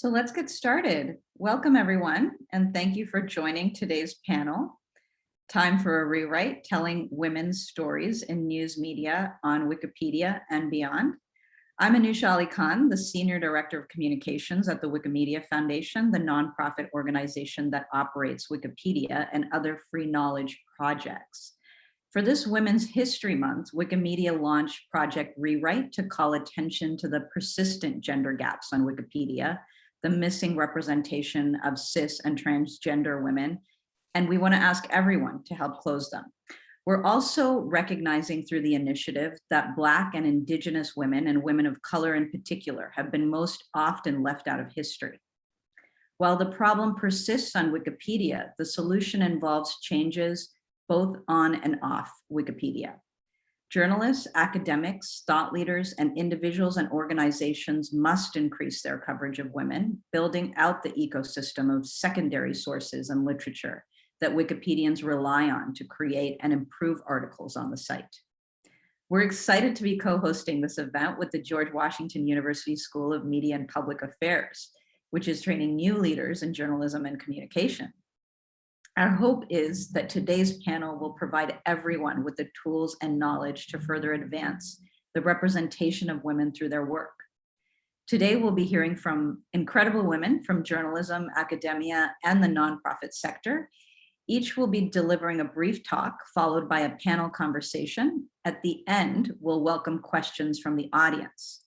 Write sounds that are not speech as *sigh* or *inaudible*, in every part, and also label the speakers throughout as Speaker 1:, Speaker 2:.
Speaker 1: So let's get started. Welcome everyone, and thank you for joining today's panel. Time for a rewrite, telling women's stories in news media on Wikipedia and beyond. I'm Anusha Alikhan, the Senior Director of Communications at the Wikimedia Foundation, the nonprofit organization that operates Wikipedia and other free knowledge projects. For this Women's History Month, Wikimedia launched Project Rewrite to call attention to the persistent gender gaps on Wikipedia the missing representation of cis and transgender women, and we want to ask everyone to help close them. We're also recognizing through the initiative that Black and Indigenous women and women of color in particular have been most often left out of history. While the problem persists on Wikipedia, the solution involves changes both on and off Wikipedia. Journalists, academics, thought leaders, and individuals and organizations must increase their coverage of women, building out the ecosystem of secondary sources and literature that Wikipedians rely on to create and improve articles on the site. We're excited to be co-hosting this event with the George Washington University School of Media and Public Affairs, which is training new leaders in journalism and communication. Our hope is that today's panel will provide everyone with the tools and knowledge to further advance the representation of women through their work. Today, we'll be hearing from incredible women from journalism, academia, and the nonprofit sector. Each will be delivering a brief talk followed by a panel conversation. At the end, we'll welcome questions from the audience.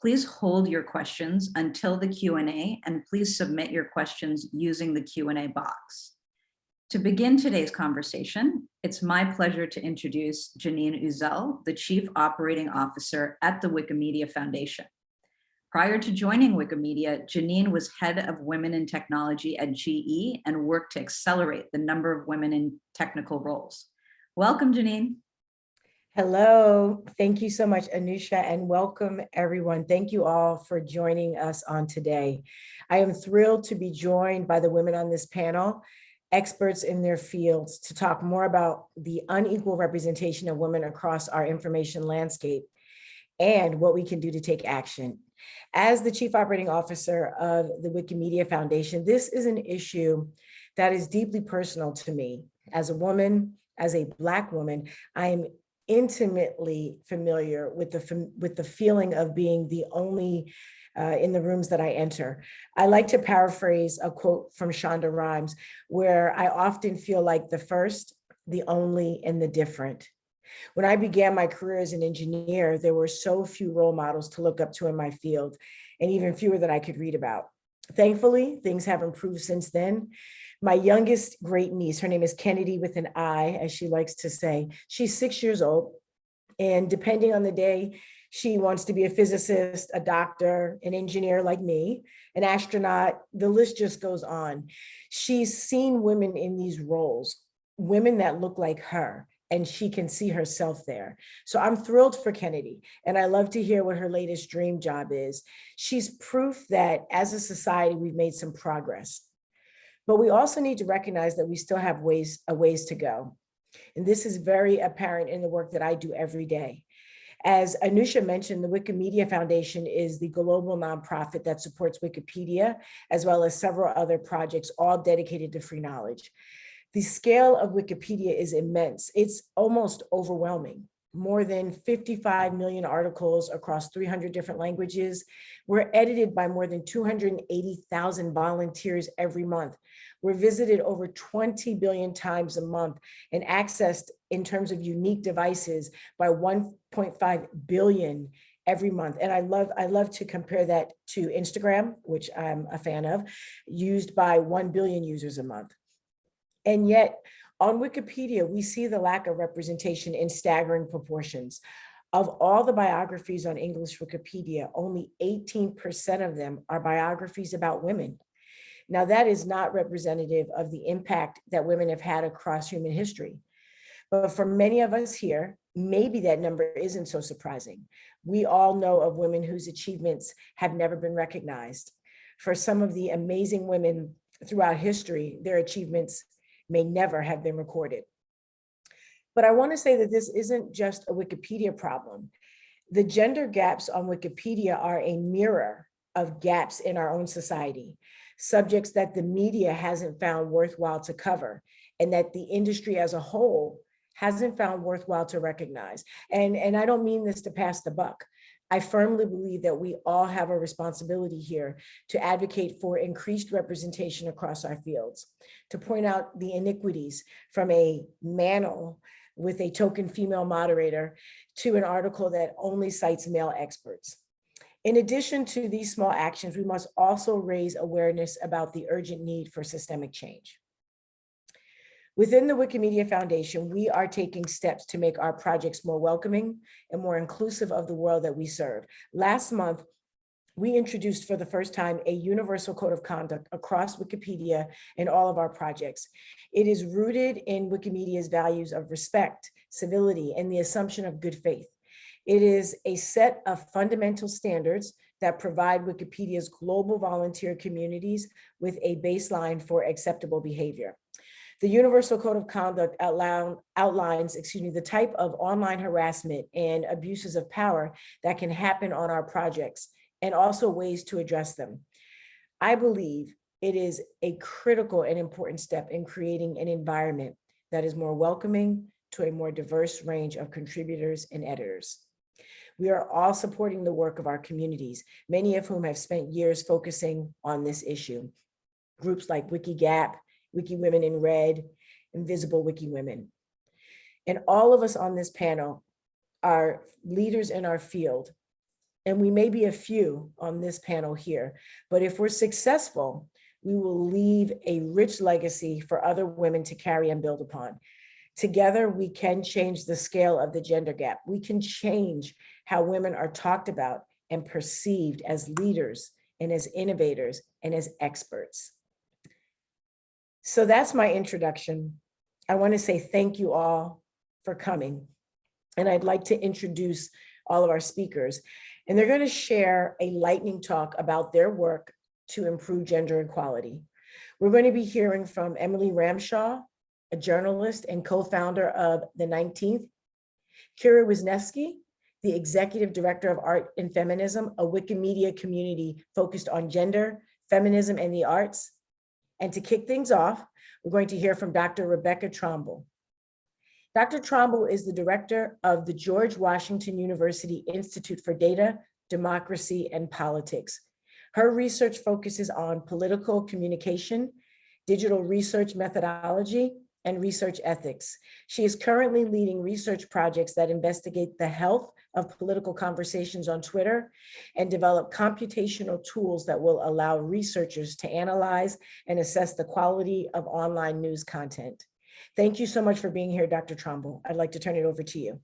Speaker 1: Please hold your questions until the Q&A and please submit your questions using the Q&A box. To begin today's conversation, it's my pleasure to introduce Janeen Uzzell, the Chief Operating Officer at the Wikimedia Foundation. Prior to joining Wikimedia, Janeen was head of women in technology at GE and worked to accelerate the number of women in technical roles. Welcome, Janeen.
Speaker 2: Hello, thank you so much, Anusha, and welcome everyone. Thank you all for joining us on today. I am thrilled to be joined by the women on this panel experts in their fields to talk more about the unequal representation of women across our information landscape and what we can do to take action. As the Chief Operating Officer of the Wikimedia Foundation, this is an issue that is deeply personal to me. As a woman, as a Black woman, I am intimately familiar with the, with the feeling of being the only uh, in the rooms that I enter. I like to paraphrase a quote from Shonda Rhimes, where I often feel like the first, the only, and the different. When I began my career as an engineer, there were so few role models to look up to in my field, and even fewer that I could read about. Thankfully, things have improved since then. My youngest great niece, her name is Kennedy with an I, as she likes to say, she's six years old. And depending on the day, she wants to be a physicist, a doctor, an engineer like me, an astronaut, the list just goes on. She's seen women in these roles, women that look like her, and she can see herself there. So I'm thrilled for Kennedy, and I love to hear what her latest dream job is. She's proof that as a society, we've made some progress. But we also need to recognize that we still have ways, a ways to go. And this is very apparent in the work that I do every day. As Anusha mentioned, the Wikimedia Foundation is the global nonprofit that supports Wikipedia, as well as several other projects, all dedicated to free knowledge. The scale of Wikipedia is immense. It's almost overwhelming. More than 55 million articles across 300 different languages. We're edited by more than 280,000 volunteers every month. We're visited over 20 billion times a month and accessed in terms of unique devices by 1.5 billion every month. And I love, I love to compare that to Instagram, which I'm a fan of, used by 1 billion users a month. And yet on Wikipedia, we see the lack of representation in staggering proportions. Of all the biographies on English Wikipedia, only 18% of them are biographies about women. Now that is not representative of the impact that women have had across human history. But for many of us here, maybe that number isn't so surprising. We all know of women whose achievements have never been recognized. For some of the amazing women throughout history, their achievements may never have been recorded. But I wanna say that this isn't just a Wikipedia problem. The gender gaps on Wikipedia are a mirror of gaps in our own society, subjects that the media hasn't found worthwhile to cover, and that the industry as a whole hasn't found worthwhile to recognize. And, and I don't mean this to pass the buck. I firmly believe that we all have a responsibility here to advocate for increased representation across our fields, to point out the iniquities from a manel with a token female moderator to an article that only cites male experts. In addition to these small actions, we must also raise awareness about the urgent need for systemic change. Within the Wikimedia Foundation, we are taking steps to make our projects more welcoming and more inclusive of the world that we serve. Last month, we introduced for the first time a universal code of conduct across Wikipedia and all of our projects. It is rooted in Wikimedia's values of respect, civility, and the assumption of good faith. It is a set of fundamental standards that provide Wikipedia's global volunteer communities with a baseline for acceptable behavior. The Universal Code of Conduct outline, outlines, excuse me, the type of online harassment and abuses of power that can happen on our projects and also ways to address them. I believe it is a critical and important step in creating an environment that is more welcoming to a more diverse range of contributors and editors. We are all supporting the work of our communities, many of whom have spent years focusing on this issue. Groups like Wikigap, Wiki Women in Red, Invisible Wiki Women. And all of us on this panel are leaders in our field. And we may be a few on this panel here, but if we're successful, we will leave a rich legacy for other women to carry and build upon. Together, we can change the scale of the gender gap. We can change how women are talked about and perceived as leaders and as innovators and as experts. So that's my introduction. I want to say thank you all for coming. And I'd like to introduce all of our speakers. And they're going to share a lightning talk about their work to improve gender equality. We're going to be hearing from Emily Ramshaw, a journalist and co-founder of The 19th, Kira Wisniewski, the executive director of Art and Feminism, a Wikimedia community focused on gender, feminism, and the arts, and to kick things off, we're going to hear from Dr. Rebekah Tromble. Dr. Tromble is the director of the George Washington University Institute for Data, Democracy, and Politics. Her research focuses on political communication, digital research methodology, and research ethics. She is currently leading research projects that investigate the health of political conversations on Twitter and develop computational tools that will allow researchers to analyze and assess the quality of online news content. Thank you so much for being here, Dr. Tromble. I'd like to turn it over to you.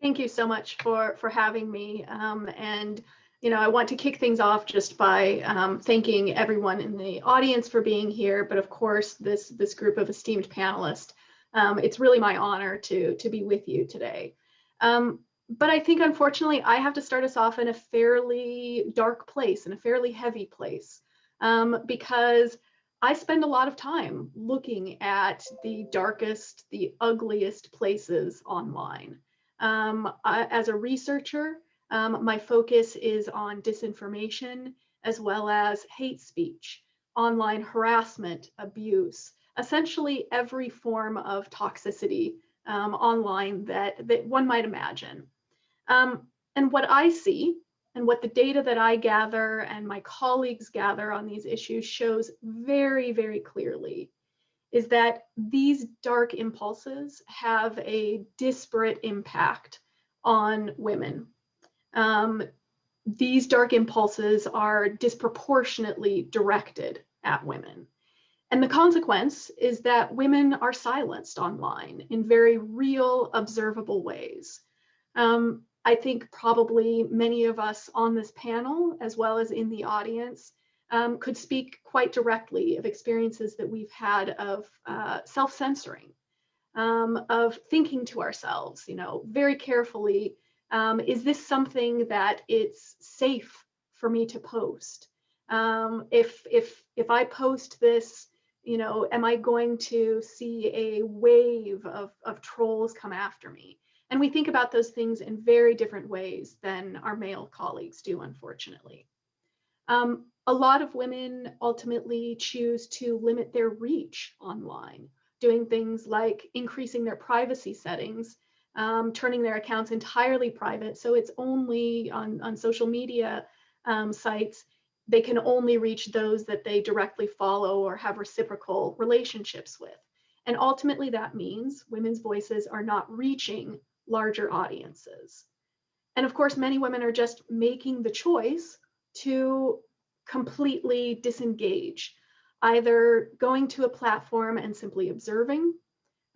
Speaker 3: Thank you so much for, for having me. Um, and, you know, I want to kick things off just by um, thanking everyone in the audience for being here, but of course, this, this group of esteemed panelists. Um, it's really my honor to, to be with you today. Um, but I think unfortunately I have to start us off in a fairly dark place, in a fairly heavy place, um, because I spend a lot of time looking at the darkest, the ugliest places online. Um, I, as a researcher, um, my focus is on disinformation as well as hate speech, online harassment, abuse, essentially every form of toxicity um, online that, that one might imagine. Um, and what I see and what the data that I gather and my colleagues gather on these issues shows very, very clearly is that these dark impulses have a disparate impact on women. Um, these dark impulses are disproportionately directed at women. And the consequence is that women are silenced online in very real, observable ways. Um, I think probably many of us on this panel, as well as in the audience, um, could speak quite directly of experiences that we've had of uh, self-censoring, um, of thinking to ourselves, you know, very carefully, um, is this something that it's safe for me to post? Um, if, if, if I post this, you know, am I going to see a wave of, of trolls come after me? And we think about those things in very different ways than our male colleagues do, unfortunately. Um, a lot of women ultimately choose to limit their reach online, doing things like increasing their privacy settings, um, turning their accounts entirely private. So it's only on, on social media um, sites, they can only reach those that they directly follow or have reciprocal relationships with. And ultimately that means women's voices are not reaching larger audiences. And of course, many women are just making the choice to completely disengage, either going to a platform and simply observing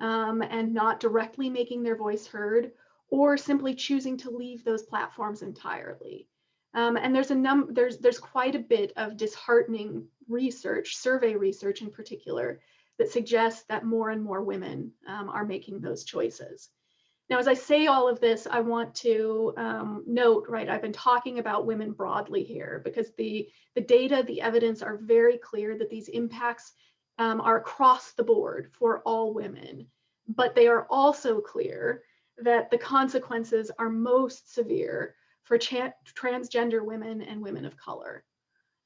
Speaker 3: um, and not directly making their voice heard, or simply choosing to leave those platforms entirely. Um, and there's a num there's there's quite a bit of disheartening research, survey research in particular, that suggests that more and more women um, are making those choices. Now, as I say all of this, I want to um, note, right, I've been talking about women broadly here because the, the data, the evidence are very clear that these impacts um, are across the board for all women, but they are also clear that the consequences are most severe for transgender women and women of color.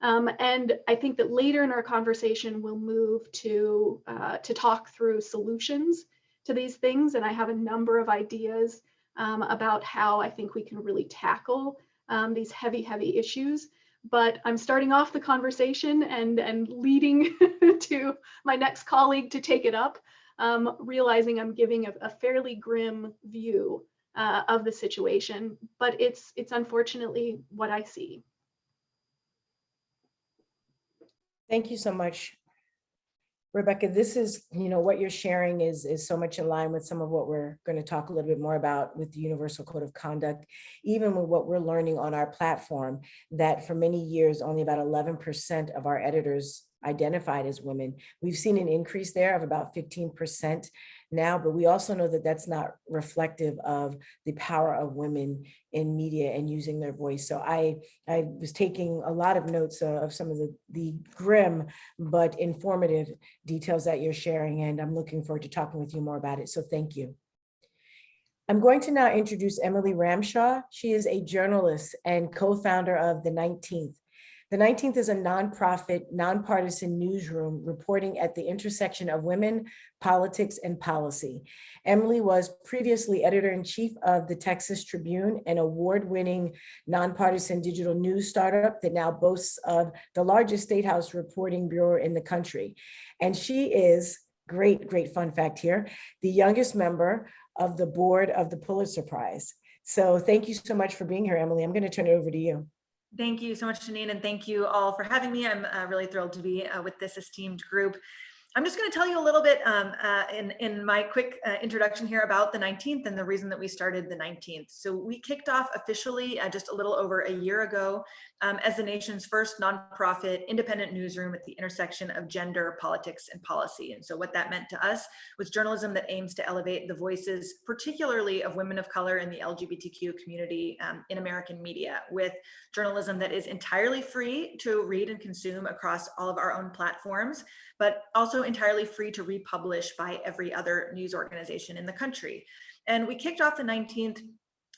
Speaker 3: Um, and I think that later in our conversation, we'll move to, uh, to talk through solutions to these things. And I have a number of ideas um, about how I think we can really tackle um, these heavy, heavy issues. But I'm starting off the conversation and, and leading *laughs* to my next colleague to take it up, um, realizing I'm giving a, a fairly grim view uh, of the situation, but it's, it's unfortunately what I see.
Speaker 2: Thank you so much, Rebekah, this is, you know, what you're sharing is, is so much in line with some of what we're going to talk a little bit more about with the Universal Code of Conduct, even with what we're learning on our platform, that for many years, only about 11% of our editors identified as women. We've seen an increase there of about 15% now, but we also know that that's not reflective of the power of women in media and using their voice. So I, I was taking a lot of notes uh, of some of the, the grim but informative details that you're sharing, and I'm looking forward to talking with you more about it. So thank you. I'm going to now introduce Emily Ramshaw. She is a journalist and co-founder of The 19th, the 19th is a nonprofit, nonpartisan newsroom reporting at the intersection of women, politics, and policy. Emily was previously editor-in-chief of the Texas Tribune, an award-winning nonpartisan digital news startup that now boasts of the largest state house reporting bureau in the country. And she is, great, great fun fact here, the youngest member of the board of the Pulitzer Prize. So thank you so much for being here, Emily. I'm going to turn it over to you.
Speaker 4: Thank you so much, Janeen, and thank you all for having me. I'm uh, really thrilled to be uh, with this esteemed group. I'm just going to tell you a little bit um, uh, in, in my quick uh, introduction here about the 19th and the reason that we started the 19th. So we kicked off officially uh, just a little over a year ago um, as the nation's first nonprofit independent newsroom at the intersection of gender, politics, and policy. And so what that meant to us was journalism that aims to elevate the voices, particularly of women of color in the LGBTQ community um, in American media with journalism that is entirely free to read and consume across all of our own platforms, but also entirely free to republish by every other news organization in the country. And we kicked off the 19th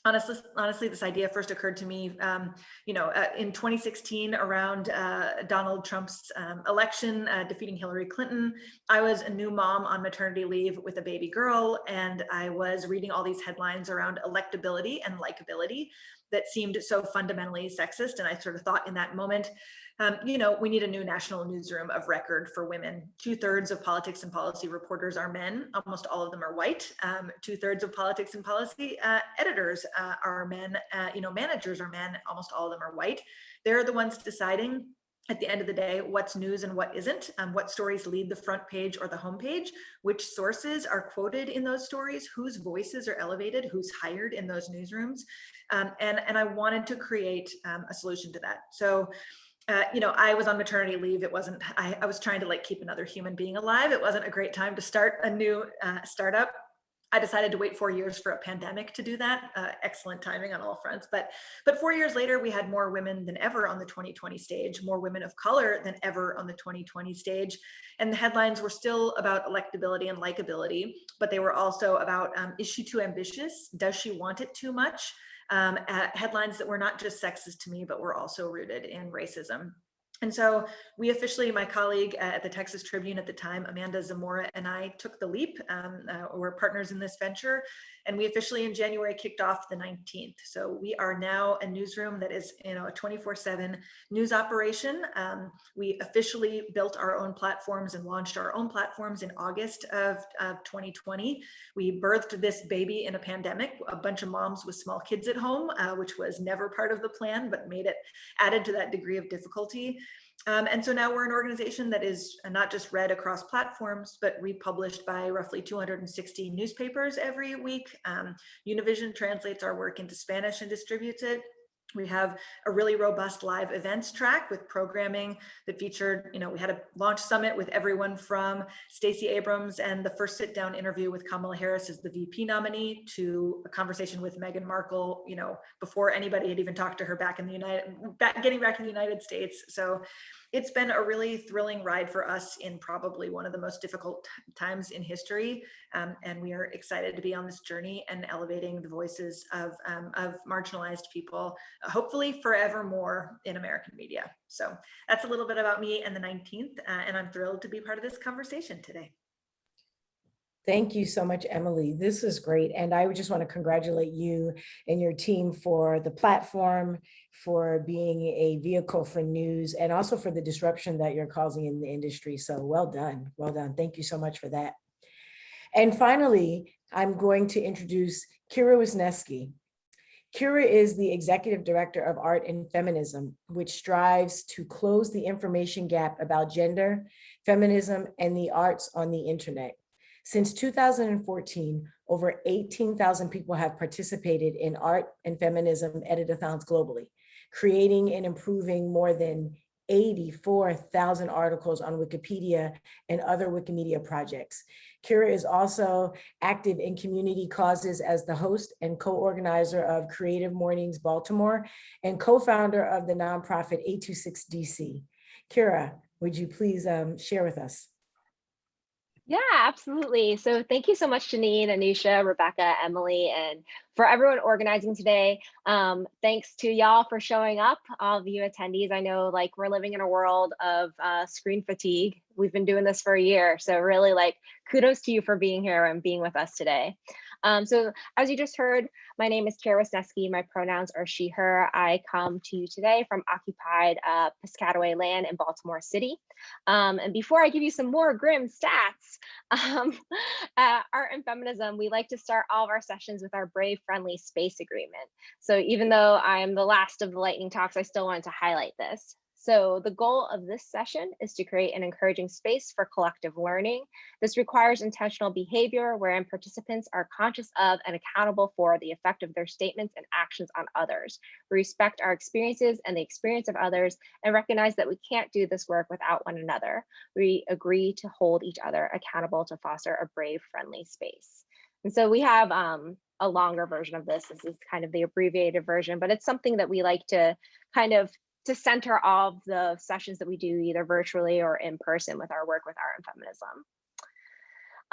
Speaker 4: honestly, honestly, this idea first occurred to me, um, you know, uh, in 2016 around uh, Donald Trump's um, election, uh, defeating Hillary Clinton. I was a new mom on maternity leave with a baby girl, and I was reading all these headlines around electability and likability that seemed so fundamentally sexist. And I sort of thought in that moment, um, you know, we need a new national newsroom of record for women. Two thirds of politics and policy reporters are men. Almost all of them are white. Um, Two thirds of politics and policy uh, editors uh, are men. Uh, you know, managers are men. Almost all of them are white. They're the ones deciding at the end of the day, what's news and what isn't, um, what stories lead the front page or the homepage, which sources are quoted in those stories, whose voices are elevated, who's hired in those newsrooms. Um, and, and I wanted to create um, a solution to that. So uh, you know, I was on maternity leave. It wasn't, I, I, was trying to like keep another human being alive. It wasn't a great time to start a new uh, startup. I decided to wait four years for a pandemic to do that. Uh, excellent timing on all fronts. But, but four years later, we had more women than ever on the 2020 stage, more women of color than ever on the 2020 stage. And the headlines were still about electability and likability, but they were also about, um, is she too ambitious? Does she want it too much? Um, at headlines that were not just sexist to me, but were also rooted in racism. And so we officially, my colleague at the Texas Tribune at the time, Amanda Zamora, and I took the leap. Um, uh, we're partners in this venture, and we officially in January kicked off the 19th. So we are now a newsroom that is, you know, a 24/7 news operation. Um, we officially built our own platforms and launched our own platforms in August of, of 2020. We birthed this baby in a pandemic, a bunch of moms with small kids at home, uh, which was never part of the plan, but made it added to that degree of difficulty. Um, and so now we're an organization that is not just read across platforms, but republished by roughly 260 newspapers every week. Um, Univision translates our work into Spanish and distributes it. We have a really robust live events track with programming that featured, you know, we had a launch summit with everyone from Stacey Abrams and the first sit down interview with Kamala Harris as the VP nominee to a conversation with Meghan Markle, you know, before anybody had even talked to her back in the United, back, getting back in the United States. So it's been a really thrilling ride for us in probably one of the most difficult times in history. Um, and we are excited to be on this journey and elevating the voices of, um, of marginalized people, hopefully forever more in American media. So that's a little bit about me and the 19th, uh, and I'm thrilled to be part of this conversation today.
Speaker 2: Thank you so much, Emily. This is great. And I just want to congratulate you and your team for the platform, for being a vehicle for news, and also for the disruption that you're causing in the industry. So well done. Well done. Thank you so much for that. And finally, I'm going to introduce Kira Wisniewski. Kira is the Executive Director of Art and Feminism, which strives to close the information gap about gender, feminism, and the arts on the internet. Since 2014, over 18,000 people have participated in art and feminism editathons globally, creating and improving more than 84,000 articles on Wikipedia and other Wikimedia projects. Kira is also active in community causes as the host and co-organizer of Creative Mornings Baltimore and co-founder of the nonprofit 826DC. Kira, would you please um, share with us?
Speaker 5: Yeah, absolutely. So thank you so much, Janeen, Anusha, Rebekah, Emily, and for everyone organizing today. Um, thanks to y'all for showing up, all of you attendees. I know like we're living in a world of uh, screen fatigue. We've been doing this for a year. So really like kudos to you for being here and being with us today. Um, so as you just heard, my name is Kira Wisniewski. My pronouns are she, her. I come to you today from occupied uh, Piscataway land in Baltimore City. Um, and before I give you some more grim stats, *laughs* um, uh, art and feminism, we like to start all of our sessions with our brave friendly space agreement. So even though I am the last of the lightning talks, I still wanted to highlight this. So the goal of this session is to create an encouraging space for collective learning. This requires intentional behavior wherein participants are conscious of and accountable for the effect of their statements and actions on others. We respect our experiences and the experience of others and recognize that we can't do this work without one another. We agree to hold each other accountable to foster a brave, friendly space. And so we have um, a longer version of this. This is kind of the abbreviated version, but it's something that we like to kind of to center all of the sessions that we do either virtually or in person with our work with art and feminism.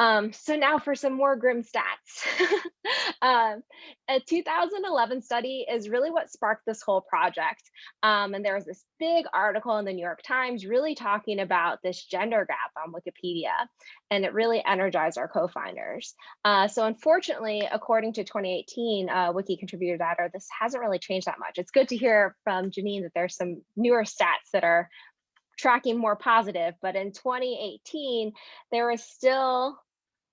Speaker 5: Um, so now for some more grim stats. *laughs* um, a 2011 study is really what sparked this whole project. Um, and there was this big article in the New York Times really talking about this gender gap on Wikipedia, and it really energized our co-founders. Uh, so unfortunately, according to 2018 uh, Wiki contributor data, this hasn't really changed that much. It's good to hear from Janeen that there's some newer stats that are tracking more positive, but in 2018, there was still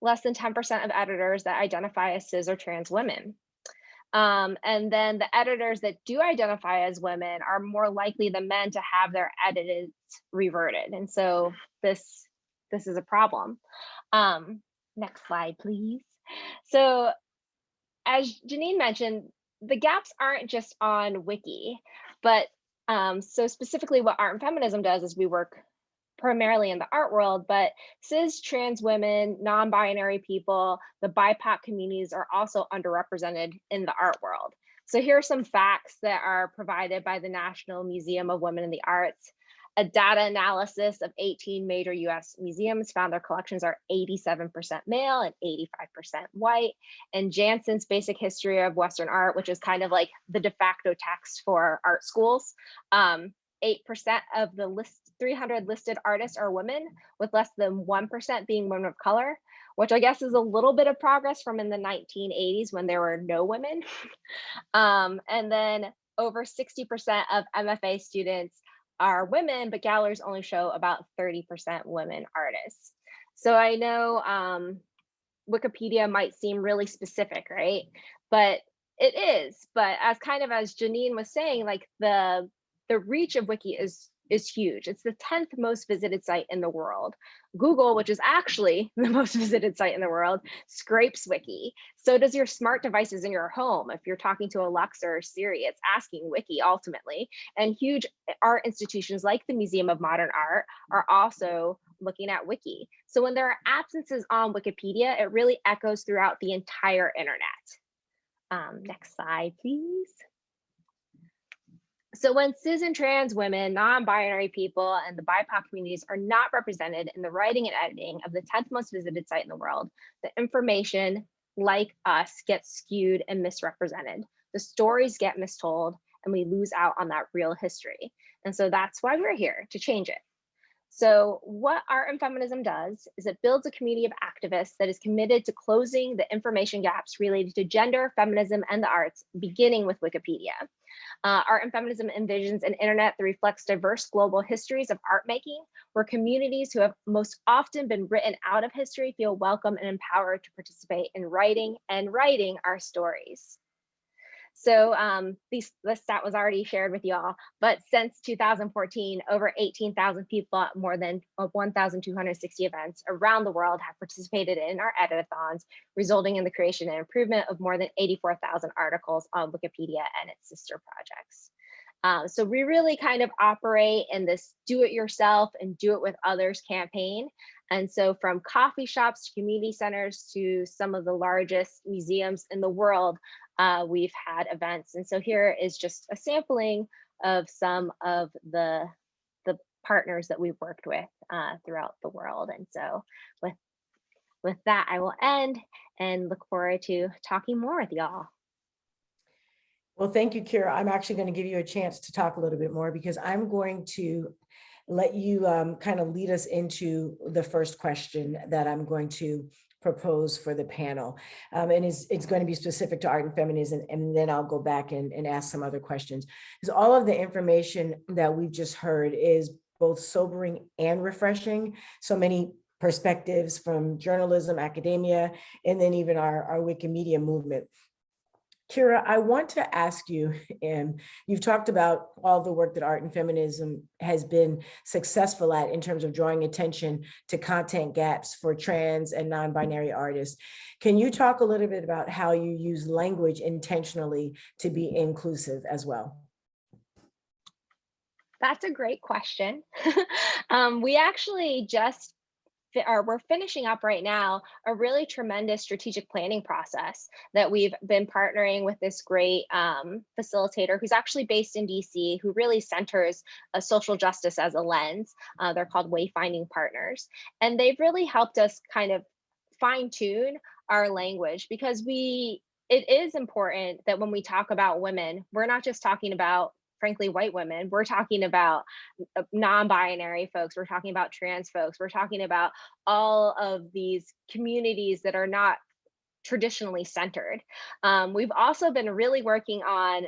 Speaker 5: less than 10% of editors that identify as cis or trans women. Um, and then the editors that do identify as women are more likely than men to have their edits reverted. And so this, this is a problem. Um, next slide, please. So as Janeen mentioned, the gaps aren't just on Wiki, but um, so specifically what art and feminism does is we work primarily in the art world, but cis, trans women, non-binary people, the BIPOC communities are also underrepresented in the art world. So here are some facts that are provided by the National Museum of Women in the Arts. A data analysis of 18 major US museums found their collections are 87% male and 85% white. And Janson's Basic History of Western Art, which is kind of like the de facto text for art schools, um, 8% of the list 300 listed artists are women, with less than 1% being women of color, which I guess is a little bit of progress from in the 1980s when there were no women. *laughs* um, and then over 60% of MFA students are women, but galleries only show about 30% women artists. So I know um, Wikipedia might seem really specific, right? But it is. But as kind of as Janeen was saying, like the the reach of Wiki is is huge. It's the 10th most visited site in the world. Google, which is actually *laughs* the most visited site in the world, scrapes Wiki. So does your smart devices in your home. If you're talking to Alexa or Siri, it's asking Wiki ultimately. And huge art institutions like the Museum of Modern Art are also looking at Wiki. So when there are absences on Wikipedia, it really echoes throughout the entire internet. Um, next slide, please. So when cis and trans women, non-binary people, and the BIPOC communities are not represented in the writing and editing of the 10th most visited site in the world, the information, like us, gets skewed and misrepresented. The stories get mistold, and we lose out on that real history. And so that's why we're here, to change it. So what Art and Feminism does is it builds a community of activists that is committed to closing the information gaps related to gender, feminism, and the arts, beginning with Wikipedia. Uh, art and Feminism envisions an internet that reflects diverse global histories of art making, where communities who have most often been written out of history feel welcome and empowered to participate in writing and writing our stories. So um, these, this stat was already shared with y'all, but since 2014, over 18,000 people at more than uh, 1,260 events around the world have participated in our editathons, resulting in the creation and improvement of more than 84,000 articles on Wikipedia and its sister projects. Um, so we really kind of operate in this do it yourself and do it with others campaign. And so from coffee shops to community centers to some of the largest museums in the world, uh, we've had events. And so here is just a sampling of some of the, the partners that we've worked with uh, throughout the world. And so with, with that, I will end and look forward to talking more with y'all.
Speaker 2: Well, thank you, Kira. I'm actually going to give you a chance to talk a little bit more because I'm going to let you um, kind of lead us into the first question that I'm going to propose for the panel. Um, and it's, it's going to be specific to art and feminism, and then I'll go back and, and ask some other questions. Because all of the information that we've just heard is both sobering and refreshing. So many perspectives from journalism, academia, and then even our, our Wikimedia movement. Kira, I want to ask you, *laughs* and you've talked about all the work that art and feminism has been successful at in terms of drawing attention to content gaps for trans and non-binary artists. Can you talk a little bit about how you use language intentionally to be inclusive as well?
Speaker 5: That's a great question. *laughs* um, we actually just or we're finishing up right now a really tremendous strategic planning process that we've been partnering with this great um, facilitator who's actually based in DC, who really centers a social justice as a lens. Uh, they're called Wayfinding Partners. And they've really helped us kind of fine tune our language because we it is important that when we talk about women, we're not just talking about frankly white women. We're talking about uh, non-binary folks we're talking about trans folks we're talking about all of these communities that are not traditionally centered. Um, we've also been really working on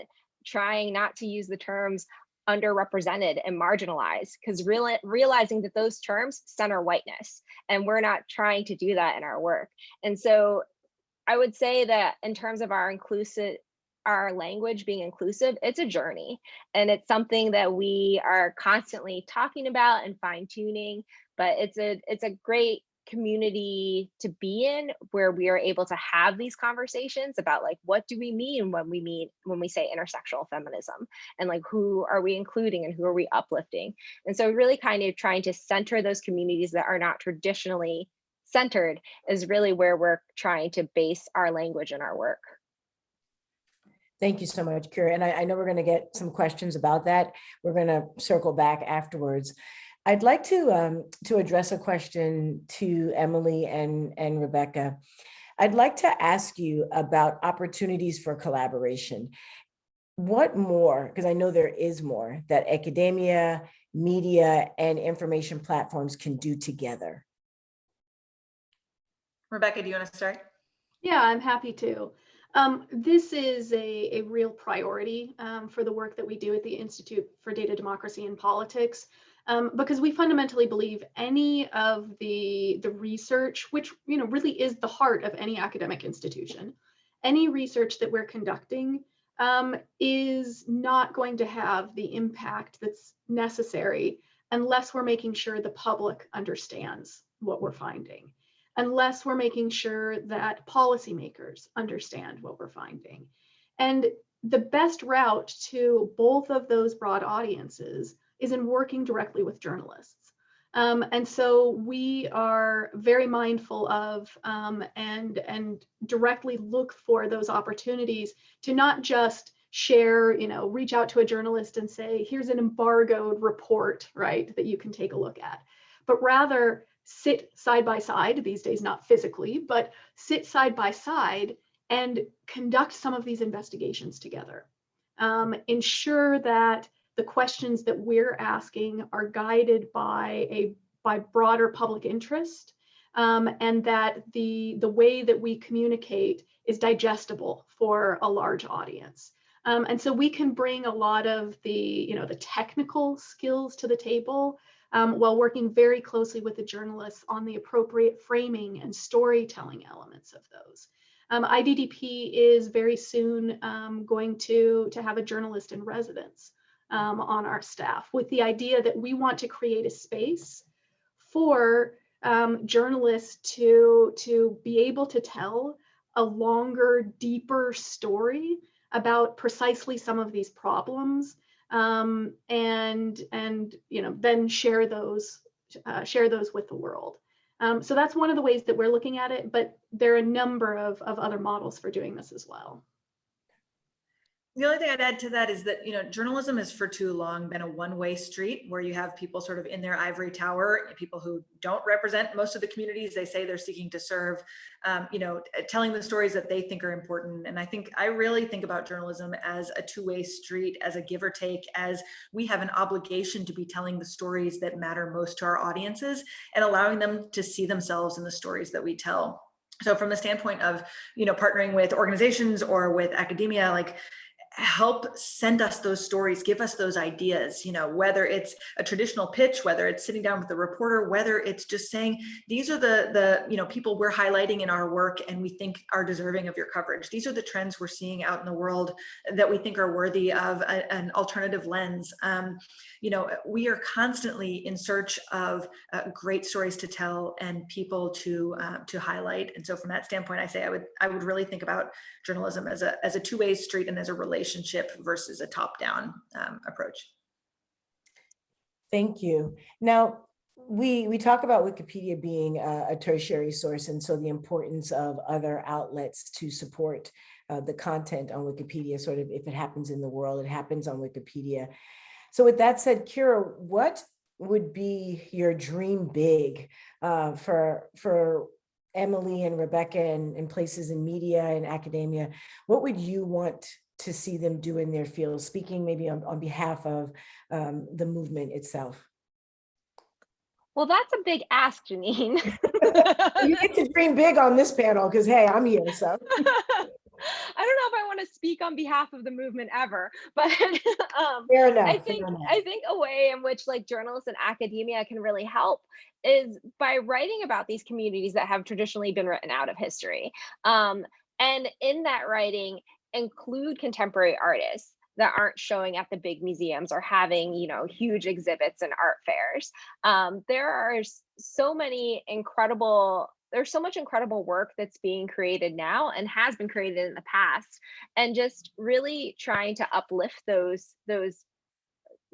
Speaker 5: trying not to use the terms underrepresented and marginalized because real, realizing that those terms center whiteness and we're not trying to do that in our work. And so i would say that in terms of our inclusive our language being inclusive, it's a journey. And it's something that we are constantly talking about and fine tuning, but it's a it's a great community to be in where we are able to have these conversations about like what do we mean when we mean when we say intersectional feminism? And like who are we including and who are we uplifting? And so really kind of trying to center those communities that are not traditionally centered is really where we're trying to base our language and our work
Speaker 2: Thank you so much, Kira. And I, I know we're going to get some questions about that. We're going to circle back afterwards. I'd like to um, to address a question to Emily and, and Rebekah. I'd like to ask you about opportunities for collaboration. What more, because I know there is more that academia, media, and information platforms can do together.
Speaker 4: Rebekah, do you want to start?
Speaker 3: Yeah, I'm happy to. Um, this is a, a real priority um, for the work that we do at the Institute for Data Democracy and Politics, um, because we fundamentally believe any of the, the research, which you know really is the heart of any academic institution, any research that we're conducting um, is not going to have the impact that's necessary unless we're making sure the public understands what we're finding unless we're making sure that policymakers understand what we're finding. And the best route to both of those broad audiences is in working directly with journalists. Um, and so we are very mindful of um, and, and directly look for those opportunities to not just share, you know, reach out to a journalist and say, here's an embargoed report, right, that you can take a look at, but rather sit side by side, these days not physically, but sit side by side and conduct some of these investigations together. Um, ensure that the questions that we're asking are guided by a by broader public interest um, and that the, the way that we communicate is digestible for a large audience. Um, and so we can bring a lot of the, you know, the technical skills to the table um, while working very closely with the journalists on the appropriate framing and storytelling elements of those. Um, IDDP is very soon um, going to, to have a journalist in residence um, on our staff with the idea that we want to create a space for um, journalists to, to be able to tell a longer, deeper story about precisely some of these problems um, and and you know then share those uh, share those with the world. Um, so that's one of the ways that we're looking at it, but there are a number of, of other models for doing this as well.
Speaker 4: The only thing I'd add to that is that, you know, journalism has for too long been a one-way street where you have people sort of in their ivory tower, people who don't represent most of the communities they say they're seeking to serve, um, you know, telling the stories that they think are important. And I think I really think about journalism as a two-way street, as a give or take, as we have an obligation to be telling the stories that matter most to our audiences and allowing them to see themselves in the stories that we tell. So from the standpoint of, you know, partnering with organizations or with academia, like help send us those stories, give us those ideas, you know, whether it's a traditional pitch, whether it's sitting down with the reporter, whether it's just saying, these are the, the you know, people we're highlighting in our work and we think are deserving of your coverage. These are the trends we're seeing out in the world that we think are worthy of a, an alternative lens. Um, you know, we are constantly in search of uh, great stories to tell and people to uh, to highlight. And so from that standpoint, I say I would I would really think about journalism as a as a two-way street and as a relationship versus a top-down um, approach.
Speaker 2: Thank you. Now, we we talk about Wikipedia being a, a, tertiary source, and so the importance of other outlets to support uh, the content on Wikipedia. Sort of, if it happens in the world, it happens on Wikipedia. So with that said, Kira, what would be your dream big uh, for for Emily and Rebekah and, and places in media and academia? What would you want to see them do in their field, speaking maybe on, on behalf of um, the movement itself?
Speaker 5: Well, that's a big ask, Janeen. *laughs*
Speaker 2: you get to dream big on this panel because, hey, I'm here, so. *laughs*
Speaker 5: I don't know if I want to speak on behalf of the movement ever, *laughs* but um,
Speaker 2: enough,
Speaker 5: I think. I think a way in which like journalists and academia can really help is by writing about these communities that have traditionally been written out of history. Um, and in that writing, include contemporary artists that aren't showing at the big museums or having you know huge exhibits and art fairs. Um, there are so many incredible there's so much incredible work that's being created now and has been created in the past. And just really trying to uplift those those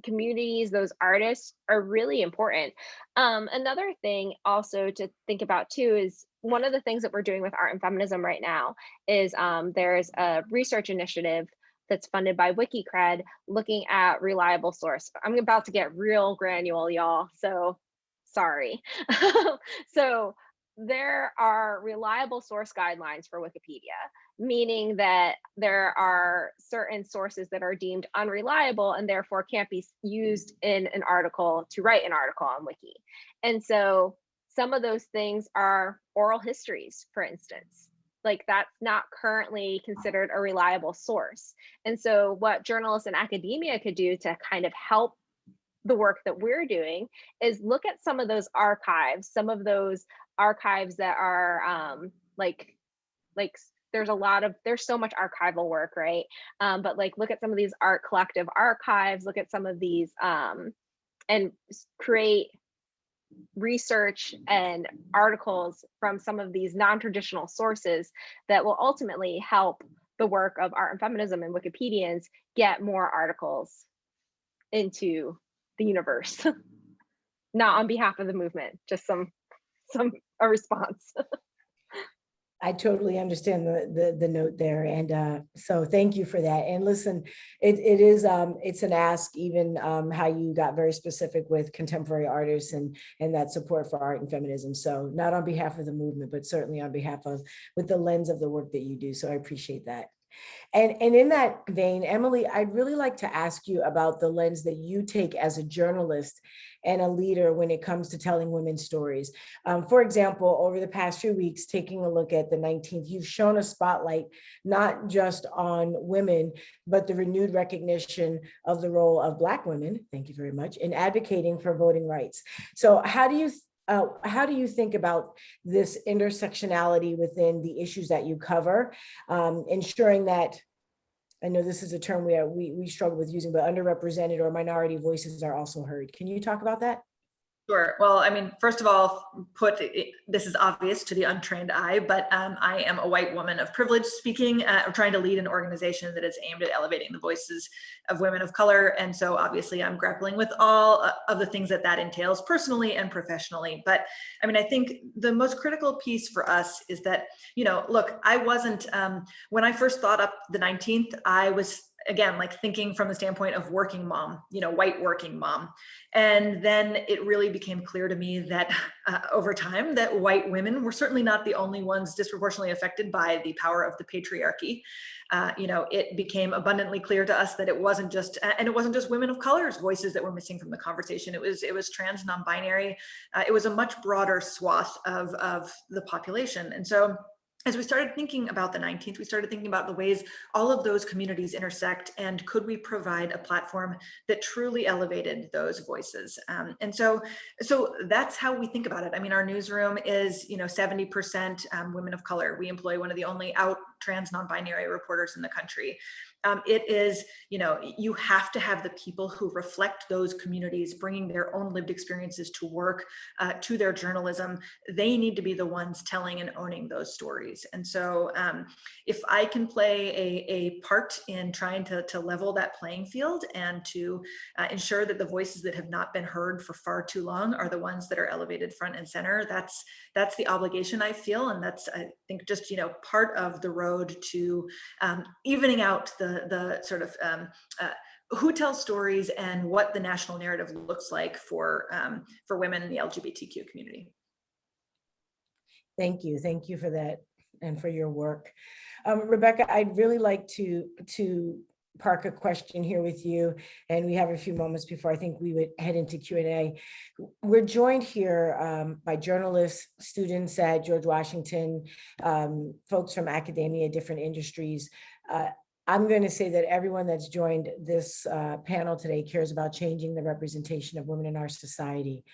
Speaker 5: communities those artists are really important. Um, another thing also to think about too is one of the things that we're doing with art and feminism right now is um, there's a research initiative that's funded by WikiCred looking at reliable source. I'm about to get real granular, y'all, so sorry. *laughs* so there are reliable source guidelines for Wikipedia, meaning that there are certain sources that are deemed unreliable and therefore can't be used in an article to write an article on Wiki. And so some of those things are oral histories, for instance. Like that's not currently considered a reliable source. And so what journalists and academia could do to kind of help the work that we're doing is look at some of those archives, some of those archives that are um, like, like there's a lot of, there's so much archival work, right? Um, but like look at some of these art collective archives, look at some of these um, and create research and articles from some of these non-traditional sources that will ultimately help the work of art and feminism and Wikipedians get more articles into the universe. *laughs* Not on behalf of the movement, just some some a response. *laughs*
Speaker 2: I totally understand the, the, the note there. And uh, so thank you for that. And listen, it, it is, um, it's an ask, even um, how you got very specific with contemporary artists and, and that support for art and feminism. So not on behalf of the movement, but certainly on behalf of, with the lens of the work that you do. So I appreciate that. And, and in that vein, Emily, I'd really like to ask you about the lens that you take as a journalist and a leader when it comes to telling women's stories. Um, for example, over the past few weeks, taking a look at the 19th, you've shown a spotlight not just on women, but the renewed recognition of the role of Black women, thank you very much, in advocating for voting rights. So how do you uh, how do you think about this intersectionality within the issues that you cover, um, ensuring that, I know this is a term we, are, we, we struggle with using, but underrepresented or minority voices are also heard. Can you talk about that?
Speaker 4: Sure. Well, I mean, first of all, put this is obvious to the untrained eye, but um, I am a white woman of privilege speaking, uh, trying to lead an organization that is aimed at elevating the voices of women of color. And so obviously I'm grappling with all uh, of the things that that entails personally and professionally. But I mean, I think the most critical piece for us is that, you know, look, I wasn't, um, when I first thought up the 19th, I was again, like thinking from the standpoint of working mom, you know, white working mom. And then it really became clear to me that uh, over time that white women were certainly not the only ones disproportionately affected by the power of the patriarchy. Uh, you know, it became abundantly clear to us that it wasn't just, and it wasn't just women of color's voices that were missing from the conversation. It was, it was trans, non-binary. Uh, it was a much broader swath of, of the population. And so as we started thinking about the 19th, we started thinking about the ways all of those communities intersect and could we provide a platform that truly elevated those voices. Um, and so, so that's how we think about it. I mean, our newsroom is, you know, 70% um, women of color. We employ one of the only out trans non-binary reporters in the country um, it is, you know, you have to have the people who reflect those communities, bringing their own lived experiences to work, uh, to their journalism. They need to be the ones telling and owning those stories. And so um, if I can play a, a part in trying to, to level that playing field and to uh, ensure that the voices that have not been heard for far too long are the ones that are elevated front and center, that's, that's the obligation I feel. And that's, I think, just, you know, part of the road to um, evening out the the, sort of um, uh, who tells stories and what the national narrative looks like for, um, for women in the LGBTQ community.
Speaker 2: Thank you. Thank you for that and for your work. Um, Rebekah, I'd really like to, to park a question here with you, and we have a few moments before I think we would head into Q&A. We're joined here um, by journalists, students at George Washington, um, folks from academia, different industries. Uh, I'm going to say that everyone that's joined this uh, panel today cares about changing the representation of women in our society.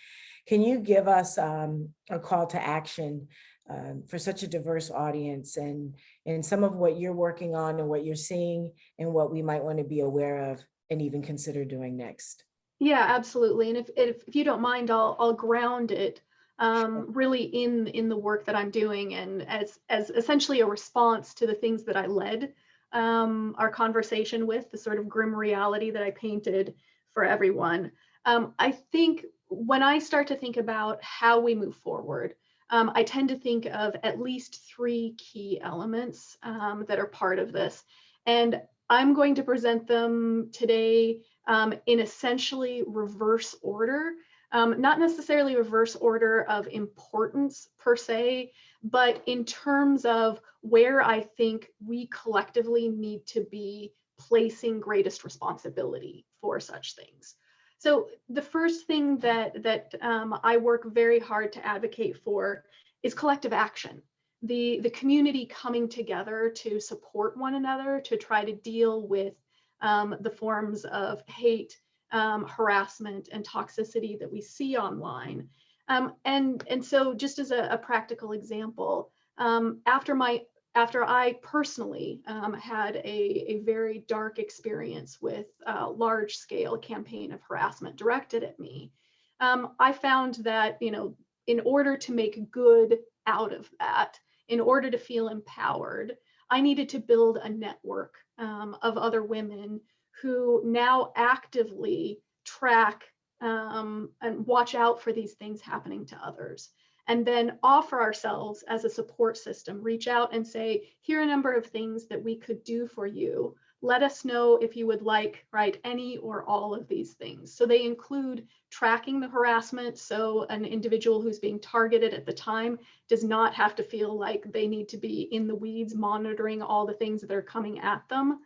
Speaker 2: Can you give us um, a call to action um, for such a diverse audience and, and some of what you're working on and what you're seeing and what we might want to be aware of and even consider doing next?
Speaker 3: Yeah, absolutely. And if, if, if you don't mind, I'll, I'll ground it um, really in, in the work that I'm doing and as, as essentially a response to the things that I led um, our conversation with, the sort of grim reality that I painted for everyone. Um, I think when I start to think about how we move forward, um, I tend to think of at least three key elements um, that are part of this. And I'm going to present them today um, in essentially reverse order. Um, not necessarily reverse order of importance per se, but in terms of where I think we collectively need to be placing greatest responsibility for such things. So the first thing that that um, I work very hard to advocate for is collective action. The, the community coming together to support one another to try to deal with um, the forms of hate, um, harassment, and toxicity that we see online. Um, and, and so just as a, a practical example, um, after my after I personally um, had a, a very dark experience with a large scale campaign of harassment directed at me, um, I found that, you know, in order to make good out of that, in order to feel empowered, I needed to build a network um, of other women who now actively track um, and watch out for these things happening to others and then offer ourselves as a support system, reach out and say, here are a number of things that we could do for you. Let us know if you would like, right, any or all of these things. So they include tracking the harassment. So an individual who's being targeted at the time does not have to feel like they need to be in the weeds monitoring all the things that are coming at them.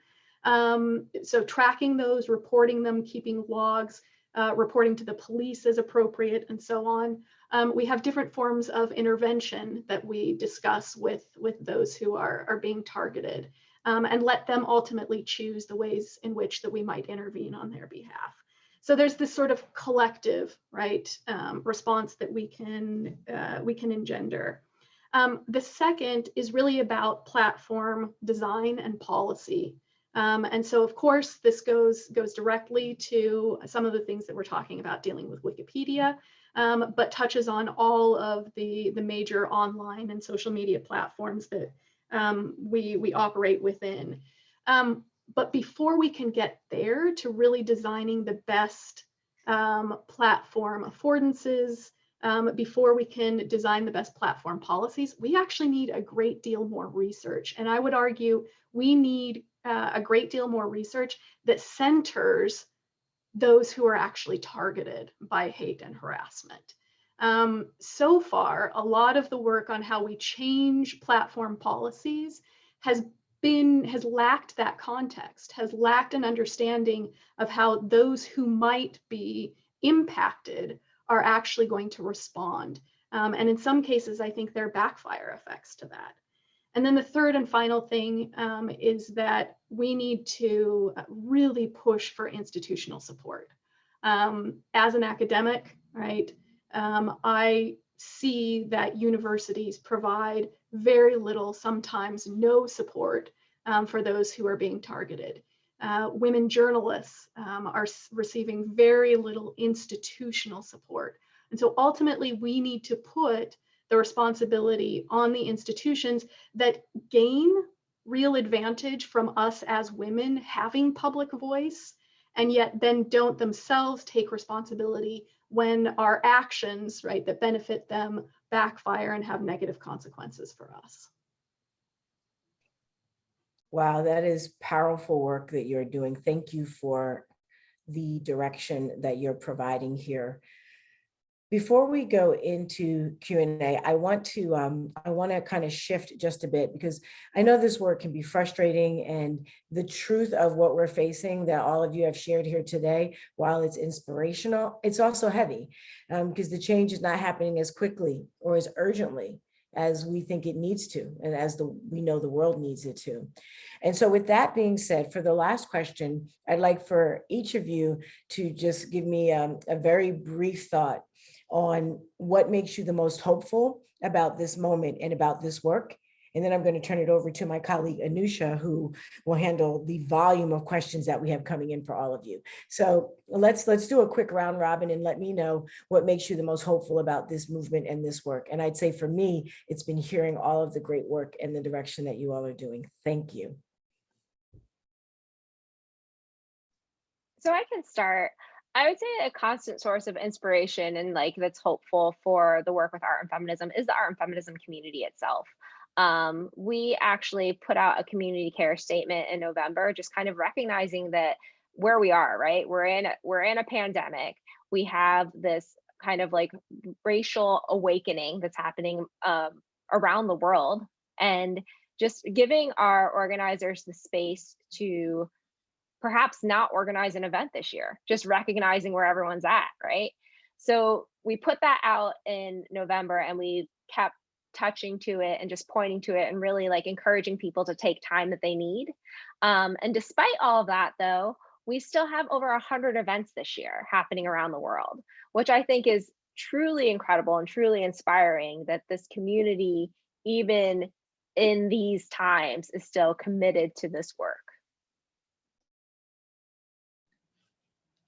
Speaker 3: Um, so tracking those, reporting them, keeping logs, uh, reporting to the police as appropriate and so on. Um, we have different forms of intervention that we discuss with, with those who are, are being targeted um, and let them ultimately choose the ways in which that we might intervene on their behalf. So there's this sort of collective, right, um, response that we can, uh, we can engender. Um, the second is really about platform design and policy. Um, and so, of course, this goes, goes directly to some of the things that we're talking about dealing with Wikipedia, um, but touches on all of the, the major online and social media platforms that um, we, we operate within. Um, but before we can get there to really designing the best um, platform affordances, um, before we can design the best platform policies, we actually need a great deal more research. And I would argue we need uh, a great deal more research that centers those who are actually targeted by hate and harassment. Um, so far, a lot of the work on how we change platform policies has been has lacked that context, has lacked an understanding of how those who might be impacted are actually going to respond. Um, and in some cases, I think there are backfire effects to that. And then the third and final thing um, is that we need to really push for institutional support. Um, as an academic, right, um, I see that universities provide very little, sometimes no support um, for those who are being targeted. Uh, women journalists um, are receiving very little institutional support. And so ultimately we need to put the responsibility on the institutions that gain real advantage from us as women having public voice and yet then don't themselves take responsibility when our actions right that benefit them backfire and have negative consequences for us.
Speaker 2: Wow that is powerful work that you're doing. Thank you for the direction that you're providing here before we go into Q&A, I want to um, I want to kind of shift just a bit because I know this work can be frustrating and the truth of what we're facing that all of you have shared here today, while it's inspirational, it's also heavy because um, the change is not happening as quickly or as urgently as we think it needs to and as the we know the world needs it to. And so with that being said, for the last question, I'd like for each of you to just give me um, a very brief thought on what makes you the most hopeful about this moment and about this work. And then I'm going to turn it over to my colleague Anusha, who will handle the volume of questions that we have coming in for all of you. So let's let's do a quick round robin and let me know what makes you the most hopeful about this movement and this work. And I'd say for me, it's been hearing all of the great work and the direction that you all are doing. Thank you.
Speaker 5: So I can start. I would say a constant source of inspiration and like that's hopeful for the work with art and feminism is the art and feminism community itself. um, we actually put out a community care statement in November, just kind of recognizing that where we are, right? We're in we're in a pandemic. We have this kind of like racial awakening that's happening um, around the world, and just giving our organizers the space to perhaps not organize an event this year, just recognizing where everyone's at, right? So we put that out in November and we kept touching to it and just pointing to it and really like encouraging people to take time that they need. Um, and despite all of that though, we still have over 100 events this year happening around the world, which I think is truly incredible and truly inspiring that this community, even in these times, is still committed to this work.